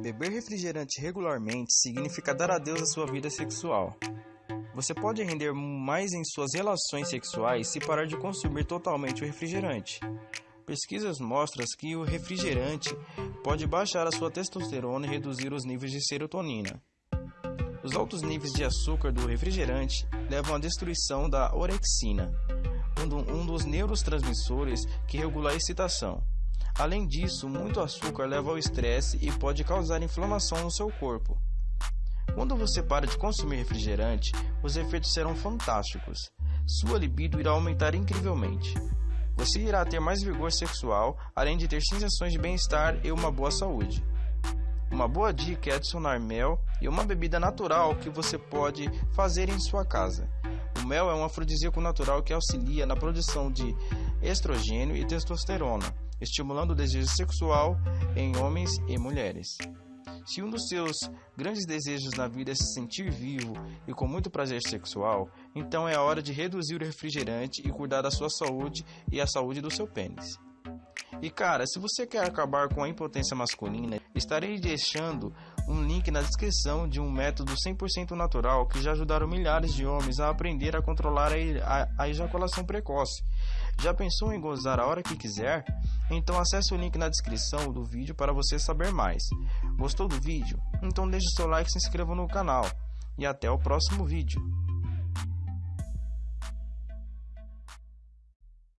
Beber refrigerante regularmente significa dar adeus à sua vida sexual. Você pode render mais em suas relações sexuais se parar de consumir totalmente o refrigerante. Pesquisas mostram que o refrigerante pode baixar a sua testosterona e reduzir os níveis de serotonina. Os altos níveis de açúcar do refrigerante levam à destruição da orexina, um dos neurotransmissores que regula a excitação. Além disso, muito açúcar leva ao estresse e pode causar inflamação no seu corpo. Quando você para de consumir refrigerante, os efeitos serão fantásticos. Sua libido irá aumentar incrivelmente. Você irá ter mais vigor sexual, além de ter sensações de bem-estar e uma boa saúde. Uma boa dica é adicionar mel e uma bebida natural que você pode fazer em sua casa. Mel é um afrodisíaco natural que auxilia na produção de estrogênio e testosterona, estimulando o desejo sexual em homens e mulheres. Se um dos seus grandes desejos na vida é se sentir vivo e com muito prazer sexual, então é a hora de reduzir o refrigerante e cuidar da sua saúde e a saúde do seu pênis. E cara, se você quer acabar com a impotência masculina, estarei deixando um link na descrição de um método 100% natural que já ajudaram milhares de homens a aprender a controlar a, a, a ejaculação precoce. Já pensou em gozar a hora que quiser? Então acesse o link na descrição do vídeo para você saber mais. Gostou do vídeo? Então deixe seu like e se inscreva no canal. E até o próximo vídeo.